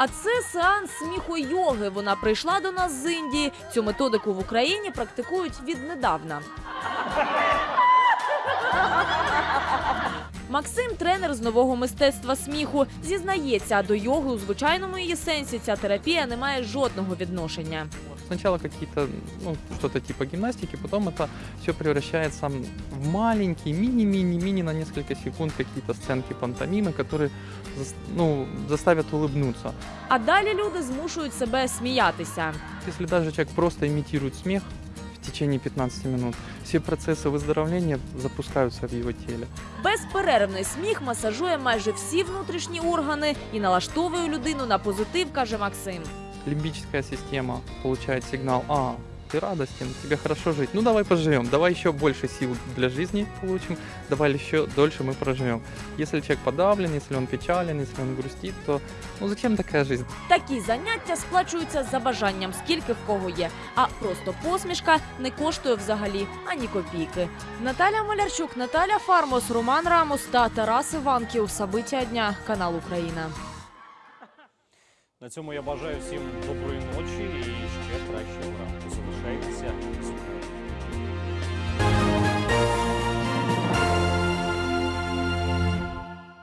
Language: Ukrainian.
А це сеанс сміхо-йоги. Вона прийшла до нас з Індії. Цю методику в Україні практикують віднедавна. Максим, тренер з нового мистецтва сміху, зізнається, до йоги у звичайному її сенсі ця терапія не має жодного відношення Сначала какие-то, ну, что-то типа гимнастики, потом это все превращается в маленькие, мини-мини-мини на несколько секунд какие-то сценки пантомимы, которые зас- ну, заставят улыбнуться. А далі люди змушують себе сміятися. Если даже человек просто имитирует смех в течение 15 минут, все процессы выздоровления запускаются в его теле. Безперервний сміх масажує майже всі внутрішні органи і налаштовує людину на позитив, каже Максим. Лимбическая система получает сигнал, а, ты радостен, тебе хорошо жить, ну давай поживем, давай еще больше сил для жизни получим, давай еще дольше мы проживем. Если человек подавлен, если он печален, если он грустит, то ну зачем такая жизнь? Такі заняття сплачуються за бажанням, скільки в кого є. А просто посмішка не коштує взагалі ані копійки. Наталя Малярчук, Наталя Фармос, Роман Рамос та Тарас Іванків. Сабиття дня. Канал Україна. На цьому я бажаю всім доброї ночі і ще кращого ранку.